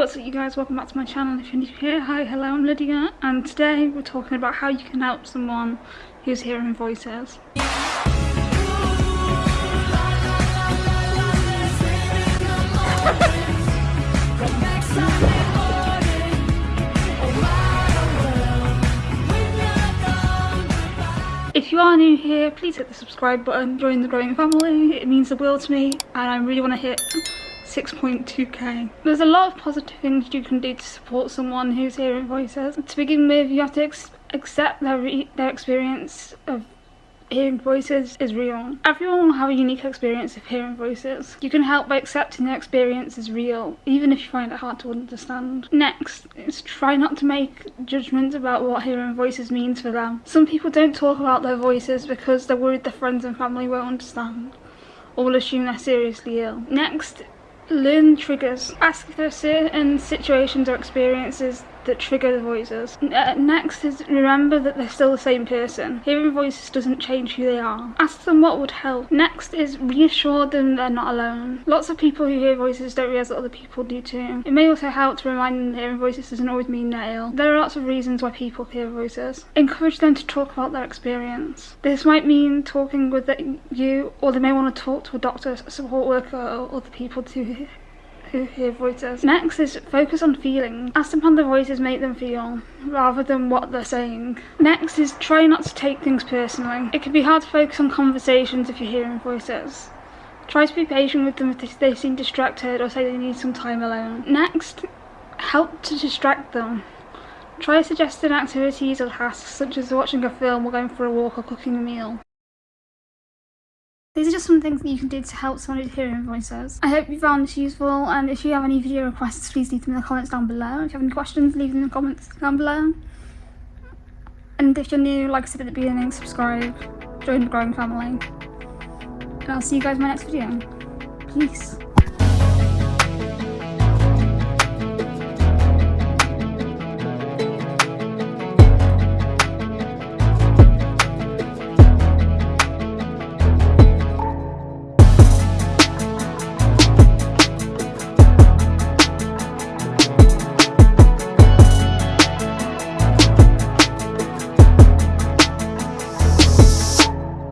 what's up you guys, welcome back to my channel. If you're new here, hi, hello, I'm Lydia and today we're talking about how you can help someone who's hearing voices. If you are new here, please hit the subscribe button, join the growing family, it means the world to me and I really want to hit 6.2k. There's a lot of positive things you can do to support someone who's hearing voices. To begin with, you have to accept their, their experience of hearing voices is real. Everyone will have a unique experience of hearing voices. You can help by accepting their experience is real, even if you find it hard to understand. Next is try not to make judgments about what hearing voices means for them. Some people don't talk about their voices because they're worried their friends and family won't understand or will assume they're seriously ill. Next Learn triggers. Ask if there are certain situations or experiences that trigger the voices. Uh, next is remember that they're still the same person. Hearing voices doesn't change who they are. Ask them what would help. Next is reassure them they're not alone. Lots of people who hear voices don't realise that other people do too. It may also help to remind them that hearing voices doesn't always mean they're ill. There are lots of reasons why people hear voices. Encourage them to talk about their experience. This might mean talking with you or they may want to talk to a doctor, a support worker or other people to who hear voices. Next is focus on feelings. Ask them how the voices make them feel, rather than what they're saying. Next is try not to take things personally. It can be hard to focus on conversations if you're hearing voices. Try to be patient with them if they seem distracted or say they need some time alone. Next, help to distract them. Try suggesting activities or tasks such as watching a film or going for a walk or cooking a meal. These are just some things that you can do to help someone who's hearing voices. I hope you found this useful and if you have any video requests please leave them in the comments down below. If you have any questions leave them in the comments down below. And if you're new, like I said at the beginning, subscribe, join the growing family. And I'll see you guys in my next video. Peace.